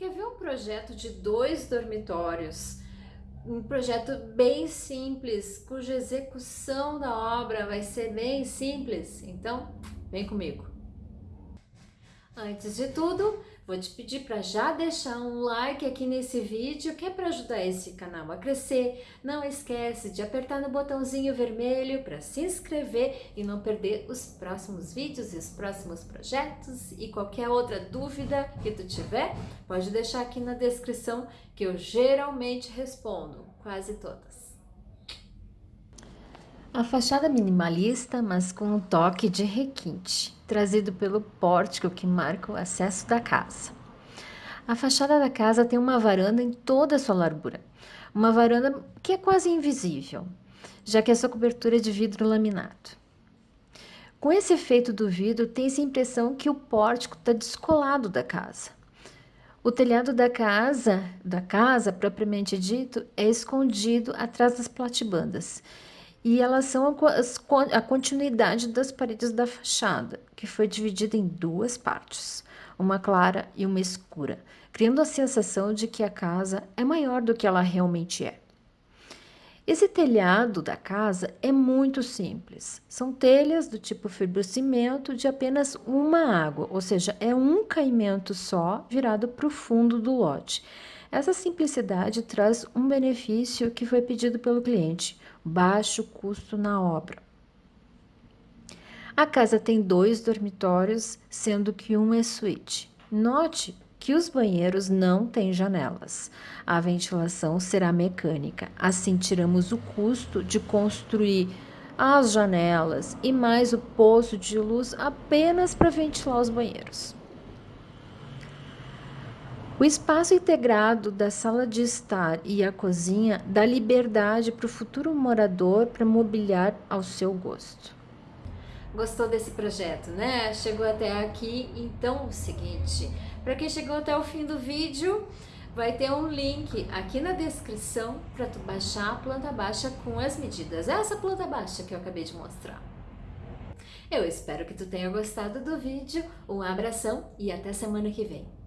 Quer ver um projeto de dois dormitórios? Um projeto bem simples, cuja execução da obra vai ser bem simples? Então, vem comigo! Antes de tudo, vou te pedir para já deixar um like aqui nesse vídeo, que é para ajudar esse canal a crescer. Não esquece de apertar no botãozinho vermelho para se inscrever e não perder os próximos vídeos e os próximos projetos. E qualquer outra dúvida que tu tiver, pode deixar aqui na descrição que eu geralmente respondo, quase todas. A fachada minimalista, mas com um toque de requinte, trazido pelo pórtico que marca o acesso da casa. A fachada da casa tem uma varanda em toda a sua largura, uma varanda que é quase invisível, já que é sua cobertura é de vidro laminado. Com esse efeito do vidro, tem-se a impressão que o pórtico está descolado da casa. O telhado da casa, da casa propriamente dito, é escondido atrás das platibandas, e elas são a continuidade das paredes da fachada, que foi dividida em duas partes, uma clara e uma escura, criando a sensação de que a casa é maior do que ela realmente é. Esse telhado da casa é muito simples. São telhas do tipo fibrocimento de apenas uma água, ou seja, é um caimento só virado para o fundo do lote. Essa simplicidade traz um benefício que foi pedido pelo cliente, baixo custo na obra. A casa tem dois dormitórios, sendo que um é suíte. Note que os banheiros não têm janelas. A ventilação será mecânica, assim tiramos o custo de construir as janelas e mais o poço de luz apenas para ventilar os banheiros. O espaço integrado da sala de estar e a cozinha dá liberdade para o futuro morador para mobiliar ao seu gosto. Gostou desse projeto, né? Chegou até aqui, então o seguinte, para quem chegou até o fim do vídeo, vai ter um link aqui na descrição para tu baixar a planta baixa com as medidas. Essa planta baixa que eu acabei de mostrar. Eu espero que tu tenha gostado do vídeo, um abração e até semana que vem.